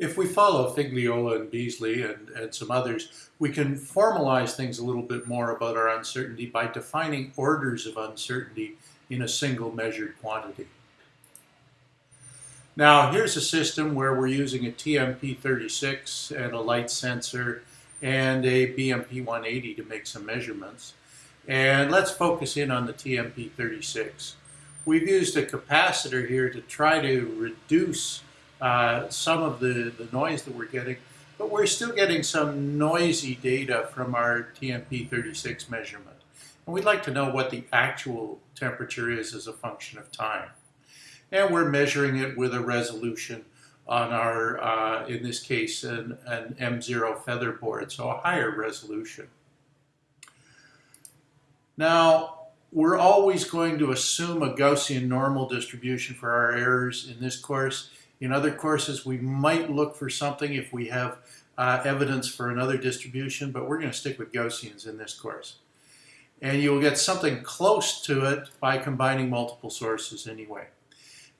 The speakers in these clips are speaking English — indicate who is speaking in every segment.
Speaker 1: If we follow Figliola and Beasley and, and some others, we can formalize things a little bit more about our uncertainty by defining orders of uncertainty in a single measured quantity. Now here's a system where we're using a TMP36 and a light sensor and a BMP180 to make some measurements. And let's focus in on the TMP36. We've used a capacitor here to try to reduce uh, some of the, the noise that we're getting, but we're still getting some noisy data from our TMP36 measurement. And we'd like to know what the actual temperature is as a function of time. And we're measuring it with a resolution on our, uh, in this case, an, an M0 feather board, so a higher resolution. Now, we're always going to assume a Gaussian normal distribution for our errors in this course. In other courses, we might look for something if we have uh, evidence for another distribution, but we're going to stick with Gaussians in this course. And you'll get something close to it by combining multiple sources anyway.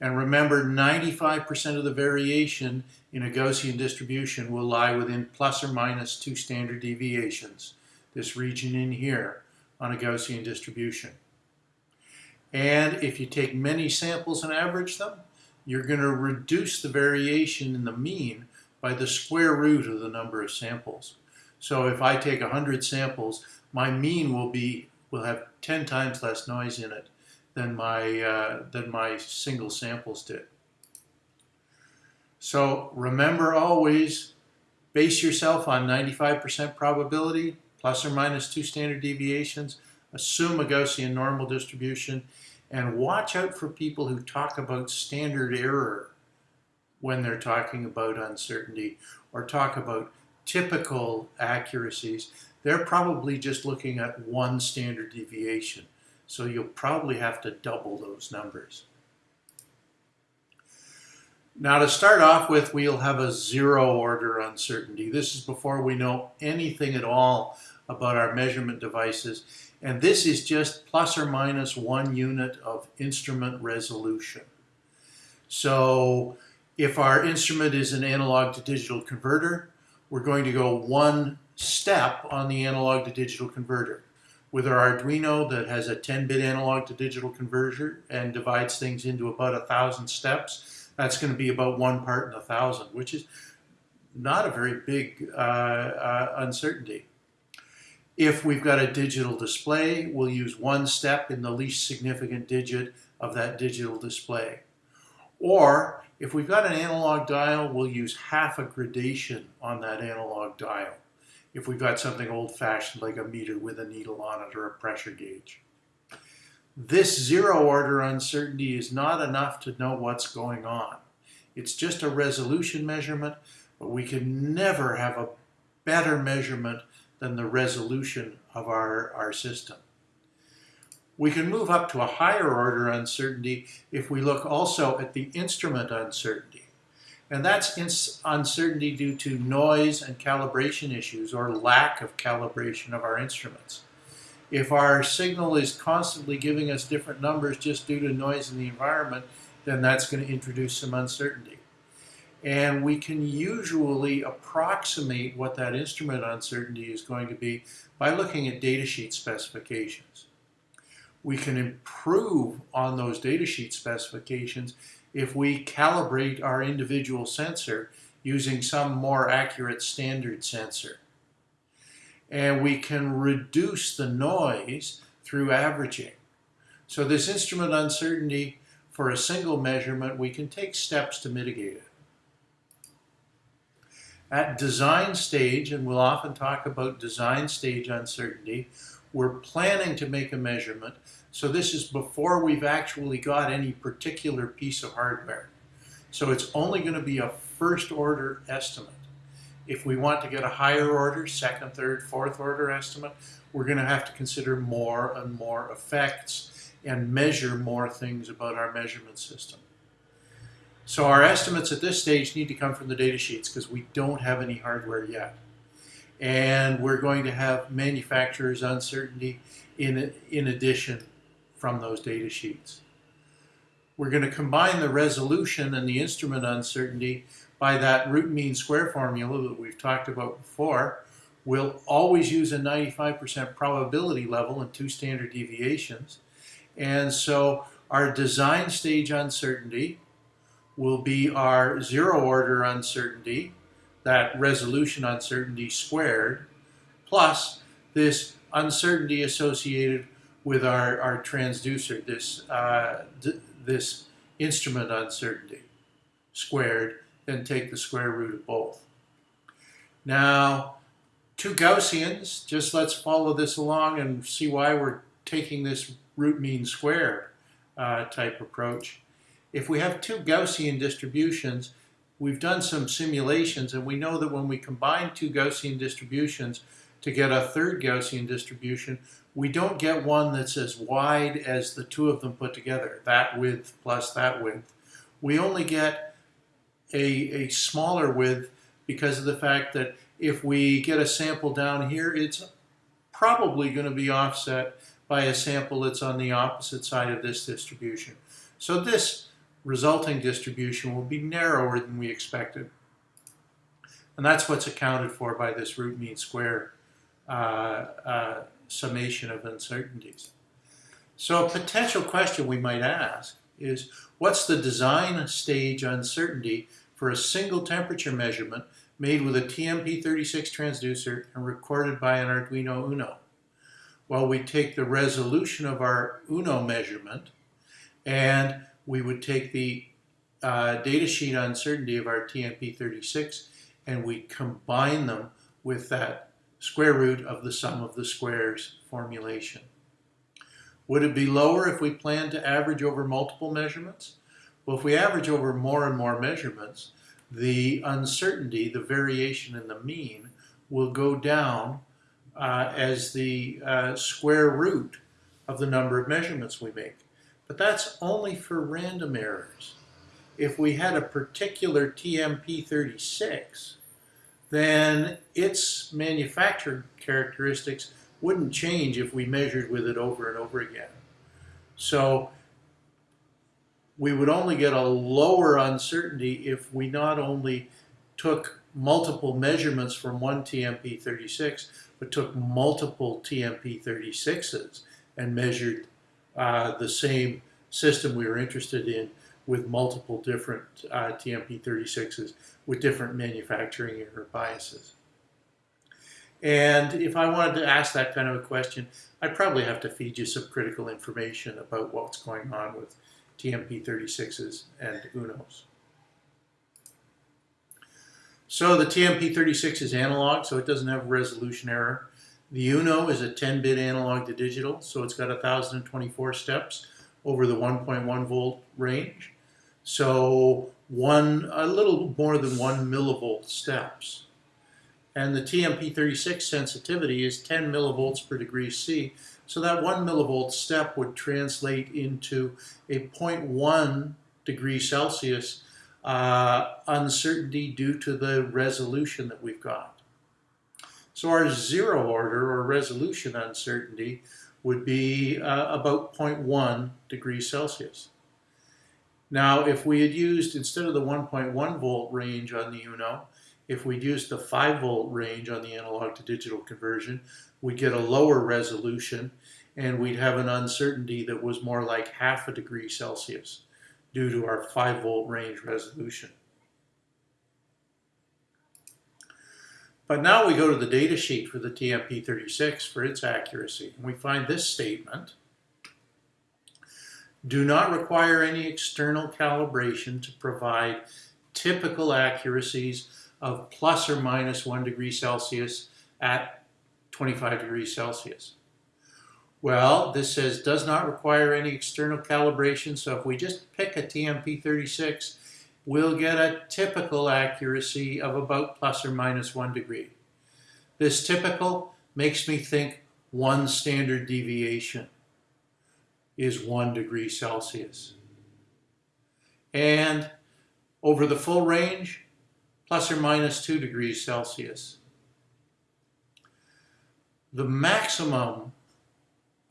Speaker 1: And remember, 95% of the variation in a Gaussian distribution will lie within plus or minus two standard deviations, this region in here, on a Gaussian distribution. And if you take many samples and average them, you're going to reduce the variation in the mean by the square root of the number of samples. So if I take 100 samples, my mean will be will have 10 times less noise in it than my, uh, than my single samples did. So remember always, base yourself on 95% probability, plus or minus two standard deviations, assume a Gaussian normal distribution, and watch out for people who talk about standard error when they're talking about uncertainty or talk about typical accuracies. They're probably just looking at one standard deviation. So you'll probably have to double those numbers. Now to start off with, we'll have a zero order uncertainty. This is before we know anything at all about our measurement devices. And this is just plus or minus one unit of instrument resolution. So if our instrument is an analog to digital converter, we're going to go one step on the analog to digital converter. With our Arduino that has a 10-bit analog to digital converter and divides things into about a thousand steps, that's going to be about one part in a thousand, which is not a very big uh, uh, uncertainty. If we've got a digital display, we'll use one step in the least significant digit of that digital display. Or if we've got an analog dial, we'll use half a gradation on that analog dial. If we've got something old-fashioned like a meter with a needle on it or a pressure gauge. This zero order uncertainty is not enough to know what's going on. It's just a resolution measurement, but we can never have a better measurement than the resolution of our, our system. We can move up to a higher order uncertainty if we look also at the instrument uncertainty. And that's uncertainty due to noise and calibration issues or lack of calibration of our instruments. If our signal is constantly giving us different numbers just due to noise in the environment, then that's going to introduce some uncertainty. And we can usually approximate what that instrument uncertainty is going to be by looking at datasheet specifications. We can improve on those datasheet specifications if we calibrate our individual sensor using some more accurate standard sensor. And we can reduce the noise through averaging. So this instrument uncertainty for a single measurement, we can take steps to mitigate it. At design stage, and we'll often talk about design stage uncertainty, we're planning to make a measurement. So this is before we've actually got any particular piece of hardware. So it's only going to be a first order estimate. If we want to get a higher order, second, third, fourth order estimate, we're going to have to consider more and more effects and measure more things about our measurement system. So our estimates at this stage need to come from the data sheets because we don't have any hardware yet. And we're going to have manufacturer's uncertainty in, in addition from those data sheets. We're going to combine the resolution and the instrument uncertainty by that root mean square formula that we've talked about before, we'll always use a 95% probability level and two standard deviations. And so our design stage uncertainty will be our zero order uncertainty, that resolution uncertainty squared, plus this uncertainty associated with our, our transducer, this, uh, this instrument uncertainty squared, then take the square root of both. Now, two Gaussians, just let's follow this along and see why we're taking this root mean square uh, type approach. If we have two Gaussian distributions, we've done some simulations and we know that when we combine two Gaussian distributions to get a third Gaussian distribution, we don't get one that's as wide as the two of them put together, that width plus that width. We only get a, a smaller width because of the fact that if we get a sample down here, it's probably going to be offset by a sample that's on the opposite side of this distribution. So this resulting distribution will be narrower than we expected. And that's what's accounted for by this root mean square uh, uh, summation of uncertainties. So a potential question we might ask is, what's the design stage uncertainty for a single temperature measurement made with a TMP36 transducer and recorded by an Arduino Uno? Well, we take the resolution of our Uno measurement and we would take the uh, datasheet uncertainty of our TMP36 and we combine them with that square root of the sum of the squares formulation. Would it be lower if we planned to average over multiple measurements? Well, if we average over more and more measurements, the uncertainty, the variation in the mean, will go down uh, as the uh, square root of the number of measurements we make. But that's only for random errors. If we had a particular TMP36, then its manufactured characteristics wouldn't change if we measured with it over and over again. So we would only get a lower uncertainty if we not only took multiple measurements from one TMP36, but took multiple TMP36s and measured uh, the same system we were interested in with multiple different uh, TMP36s with different manufacturing error biases. And if I wanted to ask that kind of a question, I'd probably have to feed you some critical information about what's going on with TMP36s and UNOs. So the TMP36 is analog, so it doesn't have resolution error. The UNO is a 10-bit analog to digital, so it's got 1,024 steps over the 1.1 volt range. So one, a little more than one millivolt steps. And the TMP36 sensitivity is 10 millivolts per degree C. So that one millivolt step would translate into a 0.1 degree Celsius uh, uncertainty due to the resolution that we've got. So our zero order or resolution uncertainty would be uh, about 0.1 degrees Celsius. Now, if we had used, instead of the 1.1 volt range on the UNO, if we'd used the 5 volt range on the analog to digital conversion, we'd get a lower resolution and we'd have an uncertainty that was more like half a degree Celsius due to our 5 volt range resolution. But now we go to the data sheet for the TMP36 for its accuracy, and we find this statement do not require any external calibration to provide typical accuracies of plus or minus 1 degree Celsius at 25 degrees Celsius. Well, this says does not require any external calibration, so if we just pick a TMP36, we'll get a typical accuracy of about plus or minus 1 degree. This typical makes me think one standard deviation is 1 degree Celsius. And over the full range, plus or minus 2 degrees Celsius. The maximum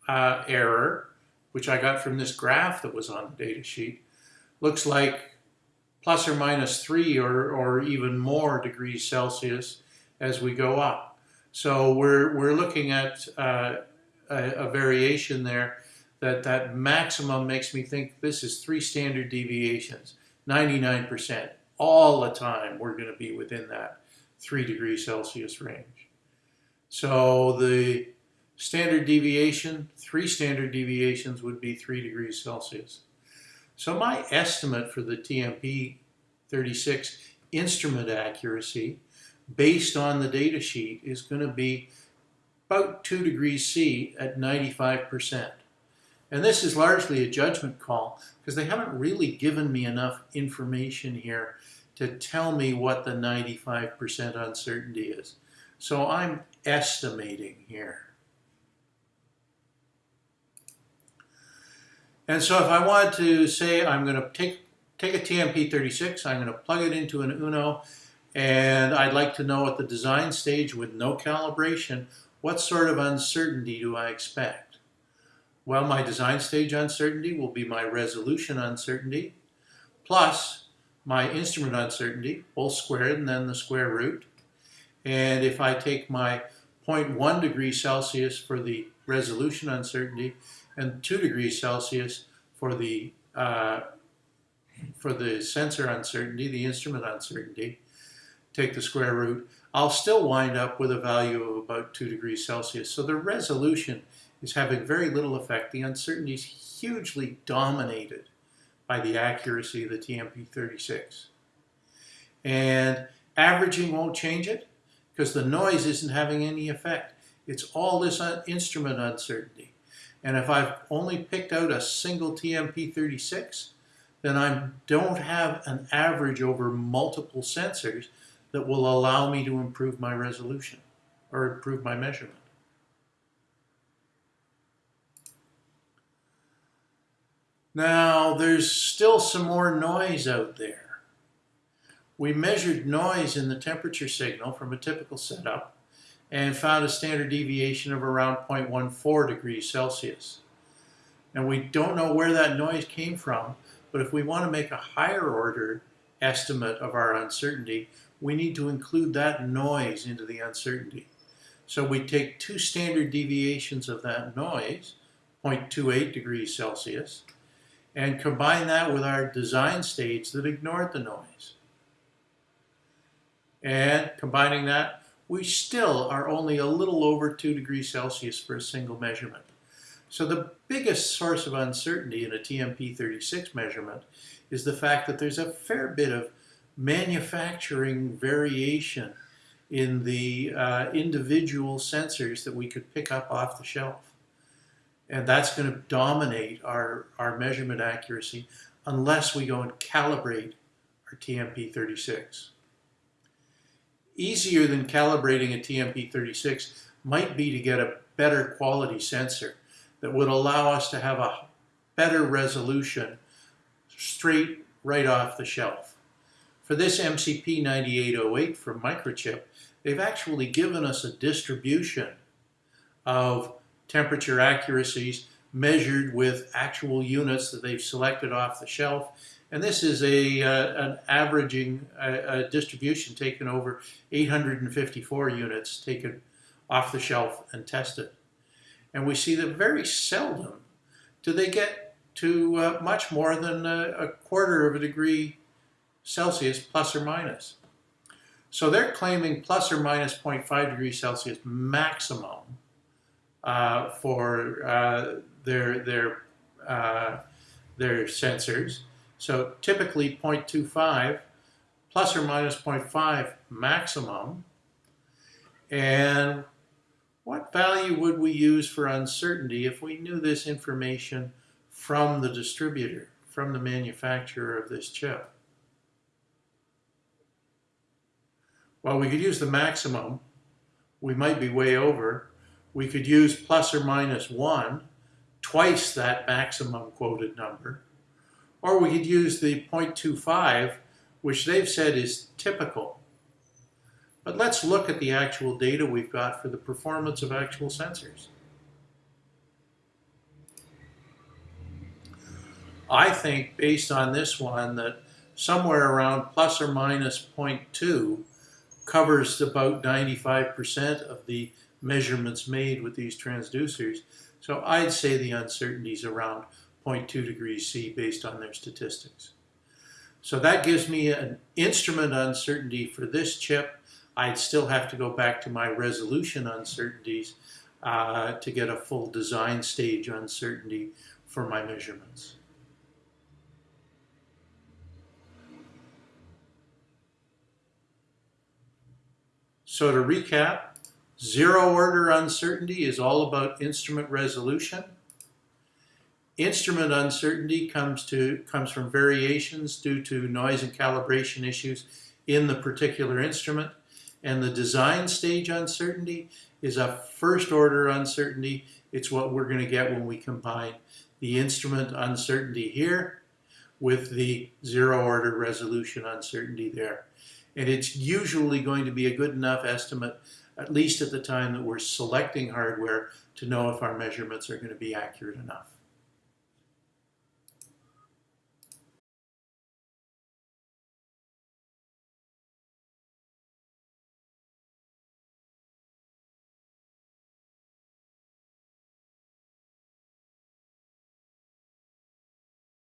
Speaker 1: uh, error, which I got from this graph that was on the data sheet, looks like plus or minus three or, or even more degrees Celsius as we go up. So we're, we're looking at uh, a, a variation there that that maximum makes me think this is three standard deviations, 99%. All the time we're going to be within that 3 degrees Celsius range. So the standard deviation, three standard deviations would be 3 degrees Celsius. So my estimate for the TMP 36 instrument accuracy based on the data sheet is going to be about 2 degrees C at 95%. And this is largely a judgment call because they haven't really given me enough information here to tell me what the 95% uncertainty is. So I'm estimating here. And so if I wanted to say I'm going to take, take a TMP36, I'm going to plug it into an UNO, and I'd like to know at the design stage with no calibration, what sort of uncertainty do I expect? Well, my design stage uncertainty will be my resolution uncertainty plus my instrument uncertainty, both squared and then the square root. And if I take my 0.1 degree Celsius for the resolution uncertainty and 2 degrees Celsius for the uh, for the sensor uncertainty, the instrument uncertainty, take the square root, I'll still wind up with a value of about 2 degrees Celsius. So the resolution is having very little effect. The uncertainty is hugely dominated by the accuracy of the TMP36. And averaging won't change it because the noise isn't having any effect. It's all this instrument uncertainty. And if I've only picked out a single TMP36, then I don't have an average over multiple sensors that will allow me to improve my resolution or improve my measurement. Now, there's still some more noise out there. We measured noise in the temperature signal from a typical setup and found a standard deviation of around 0.14 degrees Celsius. And we don't know where that noise came from, but if we want to make a higher order estimate of our uncertainty, we need to include that noise into the uncertainty. So we take two standard deviations of that noise, 0.28 degrees Celsius, and combine that with our design states that ignored the noise. And combining that, we still are only a little over 2 degrees Celsius for a single measurement. So the biggest source of uncertainty in a TMP36 measurement is the fact that there's a fair bit of manufacturing variation in the uh, individual sensors that we could pick up off the shelf. And that's going to dominate our, our measurement accuracy unless we go and calibrate our TMP36. Easier than calibrating a TMP36 might be to get a better quality sensor that would allow us to have a better resolution straight right off the shelf. For this MCP 9808 from Microchip, they've actually given us a distribution of temperature accuracies measured with actual units that they've selected off the shelf. And this is a, uh, an averaging a distribution taken over 854 units taken off the shelf and tested. And we see that very seldom do they get to uh, much more than a, a, quarter of a degree Celsius plus or minus. So they're claiming plus or minus 0.5 degrees Celsius maximum uh, for uh, their, their, uh, their sensors. So typically 0.25 plus or minus 0.5 maximum. And what value would we use for uncertainty if we knew this information from the distributor, from the manufacturer of this chip? Well, we could use the maximum. We might be way over. We could use plus or minus 1, twice that maximum quoted number. Or we could use the 0.25, which they've said is typical. But let's look at the actual data we've got for the performance of actual sensors. I think based on this one that somewhere around plus or minus 0.2 covers about 95% of the measurements made with these transducers. So I'd say the uncertainty is around 0.2 degrees C based on their statistics. So that gives me an instrument uncertainty for this chip. I'd still have to go back to my resolution uncertainties uh, to get a full design stage uncertainty for my measurements. So to recap, zero order uncertainty is all about instrument resolution. Instrument uncertainty comes, to, comes from variations due to noise and calibration issues in the particular instrument. And the design stage uncertainty is a first order uncertainty. It's what we're going to get when we combine the instrument uncertainty here with the zero order resolution uncertainty there. And it's usually going to be a good enough estimate, at least at the time that we're selecting hardware, to know if our measurements are going to be accurate enough.